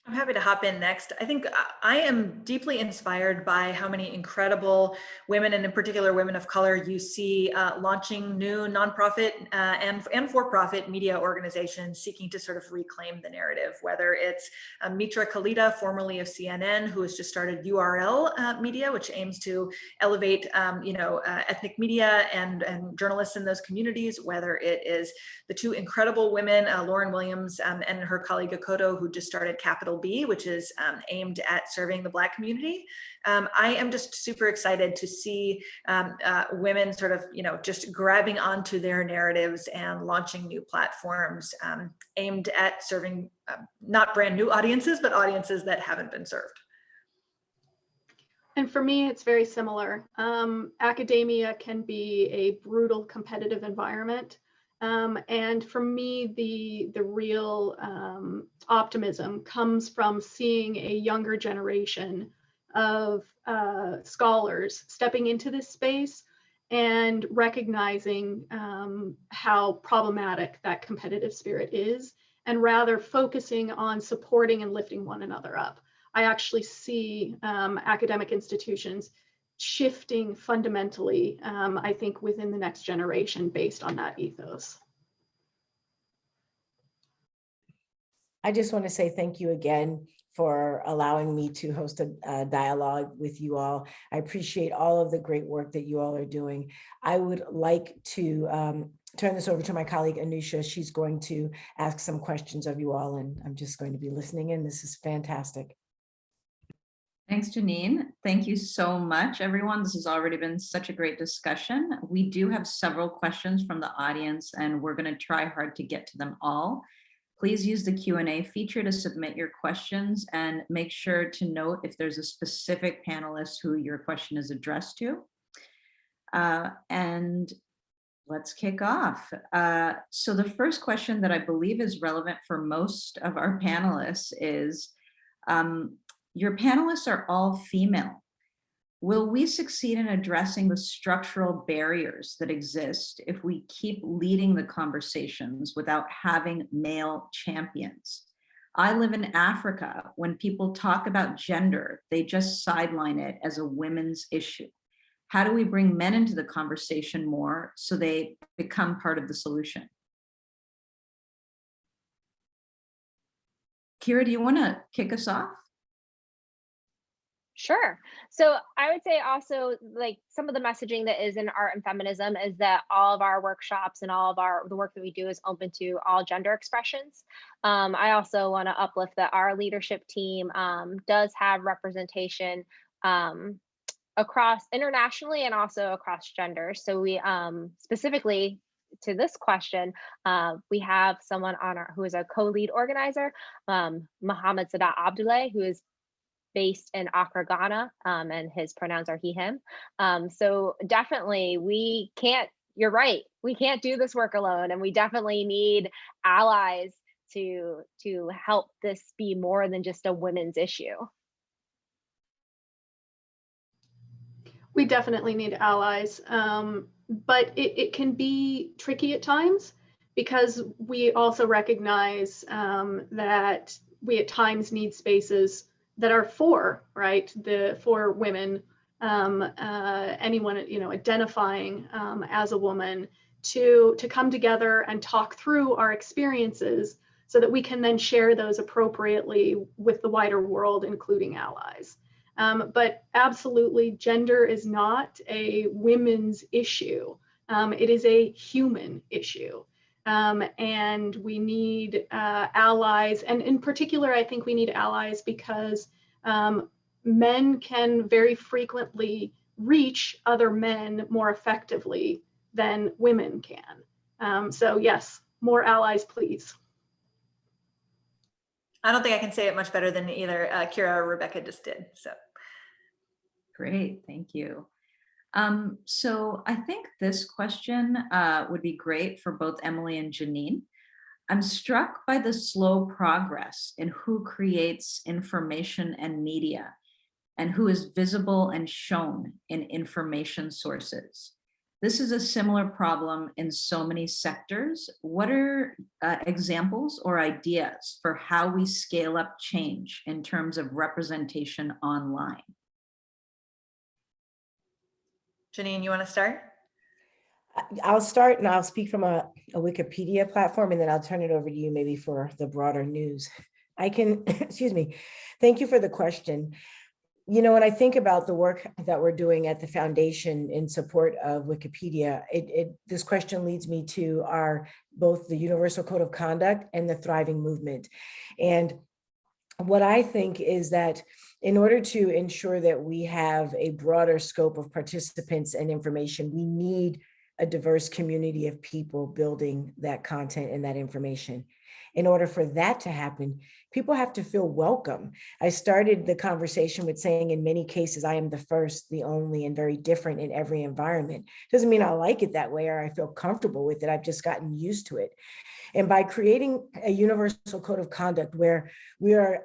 Speaker 4: I'm happy to hop in next. I think I- I am deeply inspired by how many incredible women, and in particular women of color, you see uh, launching new nonprofit uh, and, and for-profit media organizations seeking to sort of reclaim the narrative, whether it's uh, Mitra Kalita, formerly of CNN, who has just started URL uh, Media, which aims to elevate, um, you know, uh, ethnic media and, and journalists in those communities, whether it is the two incredible women, uh, Lauren Williams um, and her colleague Akoto, who just started Capital Which is um, aimed at serving the Black community. Um, I am just super excited to see um, uh, women sort of, you know, just grabbing onto their narratives and launching new platforms um, aimed at serving uh, not brand new audiences, but audiences that haven't been served.
Speaker 3: And for me, it's very similar. Um, academia can be a brutal competitive environment. Um, and for me, the, the real um, optimism comes from seeing a younger generation of uh, scholars stepping into this space and recognizing um, how problematic that competitive spirit is, and rather focusing on supporting and lifting one another up. I actually see um, academic institutions shifting fundamentally, um, I think, within the next generation based on that ethos.
Speaker 2: I just want to say thank you again for allowing me to host a, a, dialogue with you all. I appreciate all of the great work that you all are doing. I would like to um, turn this over to my colleague Anusha. She's going to ask some questions of you all and I'm just going to be listening in. This is fantastic.
Speaker 1: Thanks, Janeen. Thank you so much, everyone. This has already been such a great discussion. We do have several questions from the audience and we're gonna try hard to get to them all. Please use the Q&A feature to submit your questions and make sure to note if there's a specific panelist who your question is addressed to. Uh, and let's kick off. Uh, so the first question that I believe is relevant for most of our panelists is, um, your panelists are all female. Will we succeed in addressing the structural barriers that exist if we keep leading the conversations without having male champions? I live in Africa. When people talk about gender, they just sideline it as a women's issue. How do we bring men into the conversation more so they become part of the solution? Kira, do you want to kick us off?
Speaker 5: Sure. So I would say also like some of the messaging that is in art and feminism is that all of our workshops and all of our the work that we do is open to all gender expressions. Um, I also want to uplift that our leadership team um, does have representation um, across internationally and also across genders. So we um, specifically to this question, uh, we have someone on our who is a co-lead organizer, um, Mohammed Sadat Abdulai, who is based in Accra, Ghana, um, and his pronouns are he, him. Um, so definitely we can't, you're right, we can't do this work alone and we definitely need allies to, to help this be more than just a women's issue.
Speaker 3: We definitely need allies, um, but it, it can be tricky at times because we also recognize um, that we at times need spaces that are for right? The for women um, uh, anyone you know identifying um, as a woman to to come together and talk through our experiences so that we can then share those appropriately with the wider world including allies. Um, but absolutely gender is not a women's issue. Um, it is a human issue. Um, and we need uh, allies. And in particular, I think we need allies because um, men can very frequently reach other men more effectively than women can. Um, so yes, more allies, please.
Speaker 4: I don't think I can say it much better than either uh, Kira or Rebekah just did. So
Speaker 1: Great, thank you. Um, so I think this question uh, would be great for both Emily and Janeen. I'm struck by the slow progress in who creates information and media and who is visible and shown in information sources. This is a similar problem in so many sectors. What are uh, examples or ideas for how we scale up change in terms of representation online?
Speaker 4: Janeen, you want to start?
Speaker 2: I'll start and I'll speak from a, a Wikipedia platform and then I'll turn it over to you maybe for the broader news. I can, *laughs* excuse me, thank you for the question. You know, when I think about the work that we're doing at the foundation in support of Wikipedia, it, it this question leads me to our both the Universal Code of Conduct and the Thriving Movement. And what I think is that in order to ensure that we have a broader scope of participants and information, we need a diverse community of people building that content and that information. In order for that to happen, people have to feel welcome. I started the conversation with saying in many cases, I am the first, the only, and very different in every environment. Doesn't mean I like it that way or I feel comfortable with it. I've just gotten used to it. And by creating a universal code of conduct where we are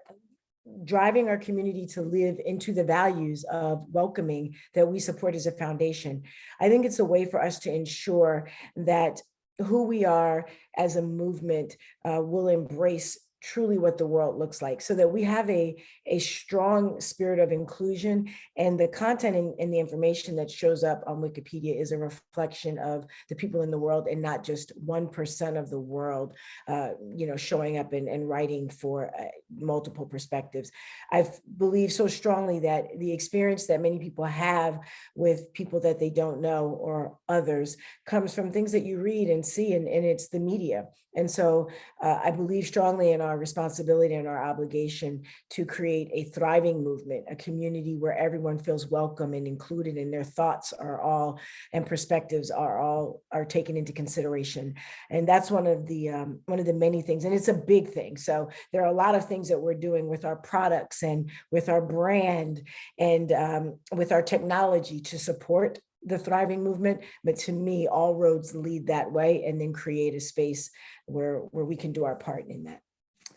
Speaker 2: driving our community to live into the values of welcoming that we support as a foundation. I think it's a way for us to ensure that who we are as a movement uh, will embrace truly what the world looks like so that we have a, a strong spirit of inclusion and the content and, the information that shows up on Wikipedia is a reflection of the people in the world and not just 1% of the world, uh, you know, showing up and, and writing for uh, multiple perspectives. I believe so strongly that the experience that many people have with people that they don't know or others comes from things that you read and see and, and it's the media. And so uh, I believe strongly in our responsibility and our obligation to create a thriving movement, a community where everyone feels welcome and included and their thoughts are all and perspectives are all are taken into consideration. And that's one of the um, one of the many things. And it's a big thing. So there are a lot of things that we're doing with our products and with our brand and um, with our technology to support the thriving movement, but to me, all roads lead that way and then create a space where, where we can do our part in that.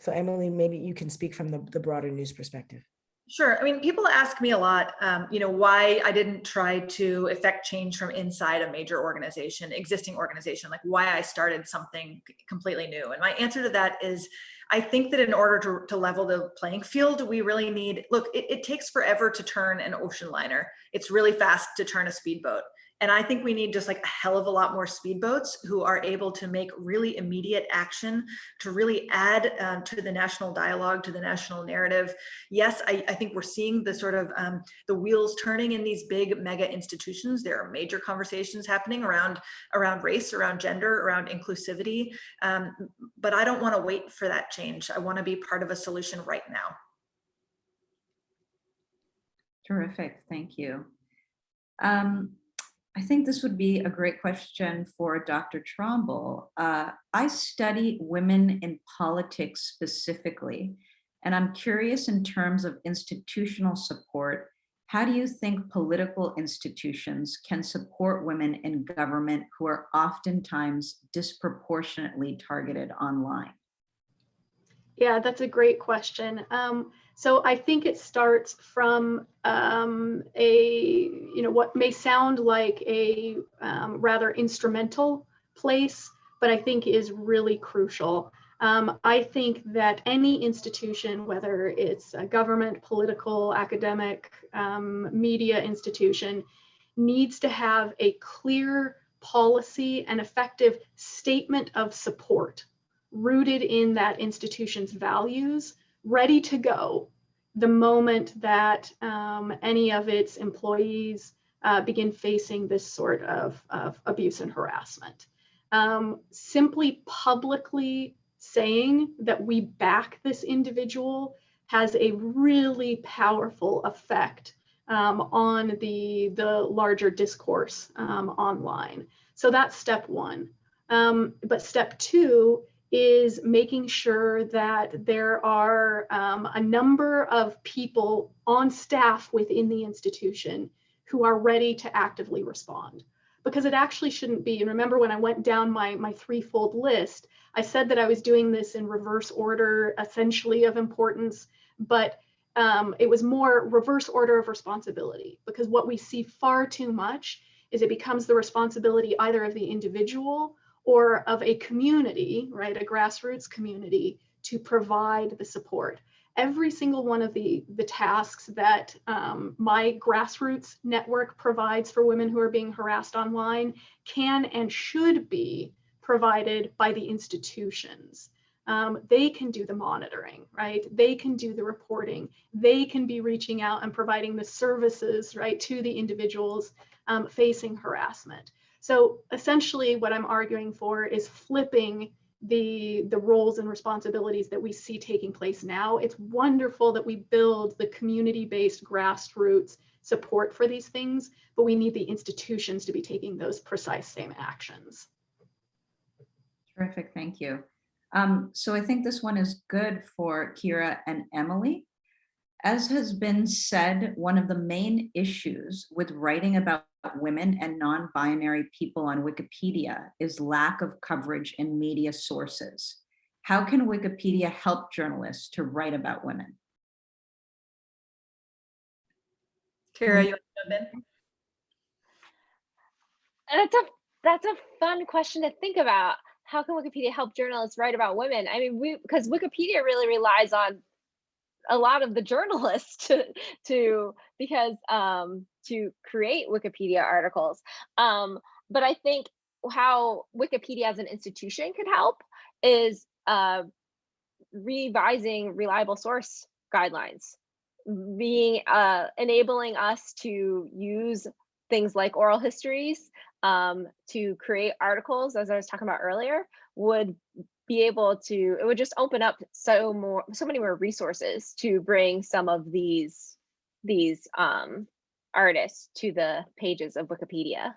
Speaker 2: So Emily, maybe you can speak from the, the broader news perspective.
Speaker 4: Sure. I mean, people ask me a lot, um, you know, why I didn't try to affect change from inside a major organization, existing organization, like why I started something completely new. And my answer to that is, I think that in order to, to level the playing field, we really need, look, it, it takes forever to turn an ocean liner. It's really fast to turn a speedboat. And I think we need just like a hell of a lot more speedboats who are able to make really immediate action to really add um, to the national dialogue, to the national narrative. Yes, I, I think we're seeing the sort of um, the wheels turning in these big mega institutions. There are major conversations happening around, around race, around gender, around inclusivity. Um, but I don't want to wait for that change. I want to be part of a solution right now.
Speaker 1: Terrific, thank you. Um, I think this would be a great question for Dr. Tromble. Uh, I study women in politics specifically, and I'm curious in terms of institutional support, how do you think political institutions can support women in government who are oftentimes disproportionately targeted online?
Speaker 3: Yeah, that's a great question. Um, so I think it starts from um, a, you know, what may sound like a um, rather instrumental place, but I think is really crucial. Um, I think that any institution, whether it's a government, political, academic, um, media institution, needs to have a clear policy and effective statement of support rooted in that institution's values ready to go the moment that um, any of its employees uh, begin facing this sort of, of abuse and harassment. Um, simply publicly saying that we back this individual has a really powerful effect um, on the, the larger discourse um, online. So that's step one. Um, but step two is making sure that there are um, a number of people on staff within the institution who are ready to actively respond. Because it actually shouldn't be. And remember when I went down my, my threefold list, I said that I was doing this in reverse order, essentially of importance, but um, it was more reverse order of responsibility because what we see far too much is it becomes the responsibility either of the individual or of a community, right, a grassroots community to provide the support. Every single one of the, the tasks that um, my grassroots network provides for women who are being harassed online can and should be provided by the institutions. Um, they can do the monitoring, right? They can do the reporting. They can be reaching out and providing the services, right, to the individuals um, facing harassment. So essentially what I'm arguing for is flipping the, the roles and responsibilities that we see taking place now. It's wonderful that we build the community-based grassroots support for these things, but we need the institutions to be taking those precise same actions.
Speaker 1: Terrific, thank you. Um, so I think this one is good for Kira and Emily. As has been said, one of the main issues with writing about women and non-binary people on Wikipedia is lack of coverage in media sources. How can Wikipedia help journalists to write about women?
Speaker 4: Kira, you want to jump in?
Speaker 5: That's a that's a fun question to think about. How can Wikipedia help journalists write about women? I mean, we because Wikipedia really relies on a lot of the journalists *laughs* to to because um to create Wikipedia articles. Um, but I think how Wikipedia as an institution could help is uh, revising reliable source guidelines, being uh, enabling us to use things like oral histories um, to create articles, as I was talking about earlier, would be able to, it would just open up so more, so many more resources to bring some of these, these um, artists to the pages of Wikipedia.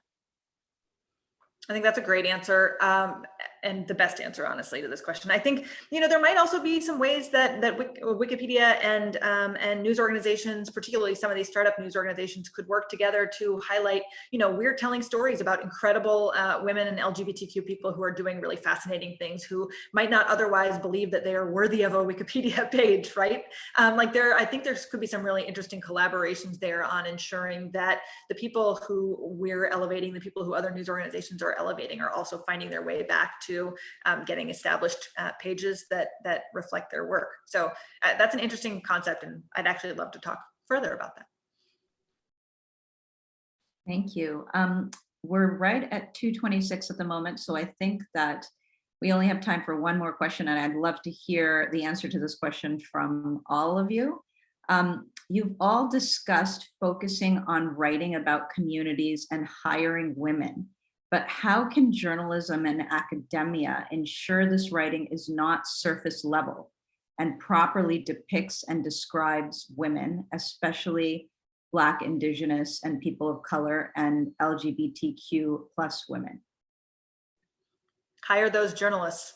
Speaker 4: I think that's a great answer um, and the best answer, honestly, to this question. I think you know there might also be some ways that that Wikipedia and um, and news organizations, particularly some of these startup news organizations, could work together to highlight. You know, we're telling stories about incredible uh, women and LGBTQ people who are doing really fascinating things, who might not otherwise believe that they are worthy of a *laughs* Wikipedia page, right? Um, like there, I think there could be some really interesting collaborations there on ensuring that the people who we're elevating, the people who other news organizations are elevating, are also finding their way back to to um, getting established uh, pages that that reflect their work. So uh, that's an interesting concept and I'd actually love to talk further about that.
Speaker 1: Thank you. Um, we're right at 226 at the moment, so I think that we only have time for one more question and I'd love to hear the answer to this question from all of you. Um, you've all discussed focusing on writing about communities and hiring women but how can journalism and academia ensure this writing is not surface level and properly depicts and describes women, especially Black, Indigenous, and people of color and LGBTQ plus women?
Speaker 4: Hire those journalists.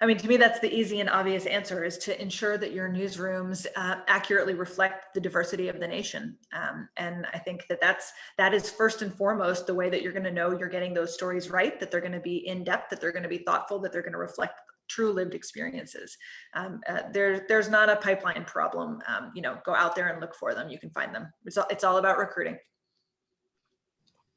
Speaker 4: I mean, to me, that's the easy and obvious answer is to ensure that your newsrooms uh, accurately reflect the diversity of the nation. Um, and I think that that's, that is first and foremost the way that you're going to know you're getting those stories right, that they're going to be in depth, that they're going to be thoughtful, that they're going to reflect true lived experiences. Um, uh, there, there's not a pipeline problem. Um, you know, go out there and look for them. You can find them. It's all, it's all about recruiting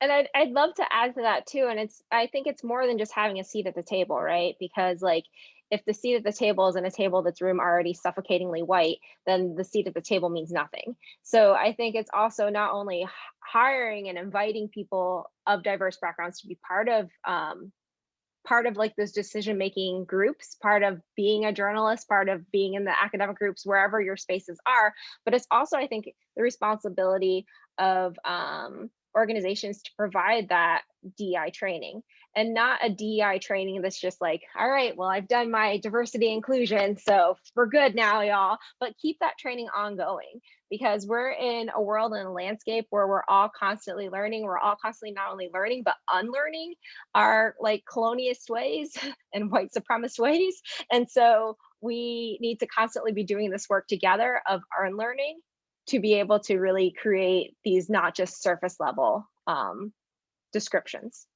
Speaker 5: and I'd, I'd love to add to that too and it's i think it's more than just having a seat at the table right because like if the seat at the table is in a table that's room already suffocatingly white, then the seat at the table means nothing. So I think it's also not only hiring and inviting people of diverse backgrounds to be part of um, part of like those decision making groups, part of being a journalist, part of being in the academic groups, wherever your spaces are. But it's also, I think, the responsibility of um, organizations to provide that DEI training and not a DEI training that's just like, all right, well, I've done my diversity inclusion, so we're good now, y'all. But keep that training ongoing because we're in a world and a landscape where we're all constantly learning. We're all constantly not only learning, but unlearning our like colonialist ways *laughs* and white supremacist ways. And so we need to constantly be doing this work together of unlearning to be able to really create these not just surface level um, descriptions.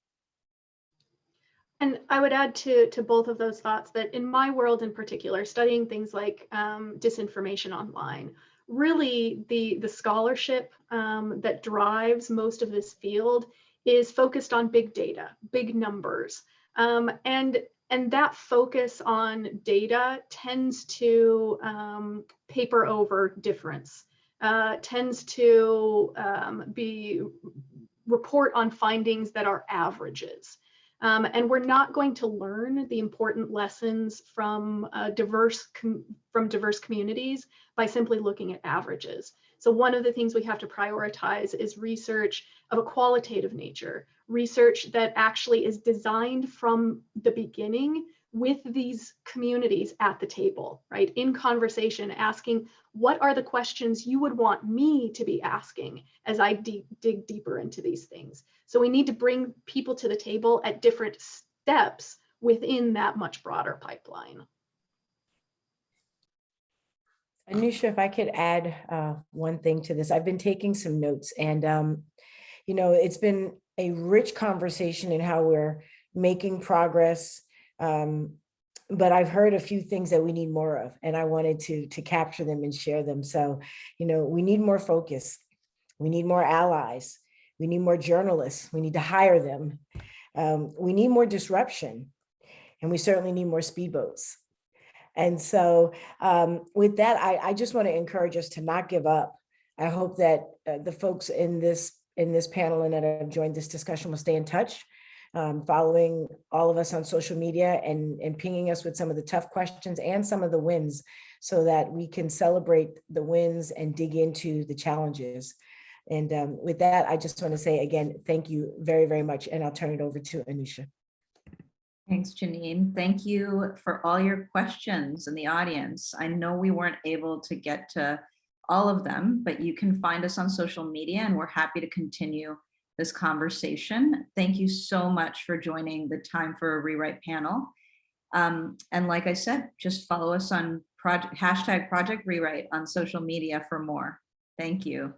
Speaker 3: And I would add to, to both of those thoughts that in my world in particular, studying things like um, disinformation online, really the, the scholarship um, that drives most of this field is focused on big data, big numbers. Um, and, and that focus on data tends to um, paper over difference, uh, tends to um, be report on findings that are averages. Um, and we're not going to learn the important lessons from uh, diverse from diverse communities by simply looking at averages. So one of the things we have to prioritize is research of a qualitative nature, research that actually is designed from the beginning with these communities at the table, right? In conversation, asking what are the questions you would want me to be asking as I dig deeper into these things. So we need to bring people to the table at different steps within that much broader pipeline.
Speaker 2: Anusha, if I could add uh, one thing to this, I've been taking some notes and, um, you know, it's been a rich conversation in how we're making progress. Um, but I've heard a few things that we need more of, and I wanted to, to capture them and share them. So, you know, we need more focus. We need more allies. We need more journalists. We need to hire them. Um, we need more disruption. And we certainly need more speedboats. And so um, with that, I, I just want to encourage us to not give up. I hope that uh, the folks in this in this panel and that have joined this discussion will stay in touch, um, following all of us on social media and, and pinging us with some of the tough questions and some of the wins so that we can celebrate the wins and dig into the challenges. And um, with that, I just want to say again, thank you very, very much. And I'll turn it over to Anusha.
Speaker 1: Thanks, Janeen. Thank you for all your questions in the audience. I know we weren't able to get to all of them, but you can find us on social media and we're happy to continue this conversation. Thank you so much for joining the Time for a Rewrite panel. Um, and like I said, just follow us on project, hashtag Project Rewrite on social media for more. Thank you.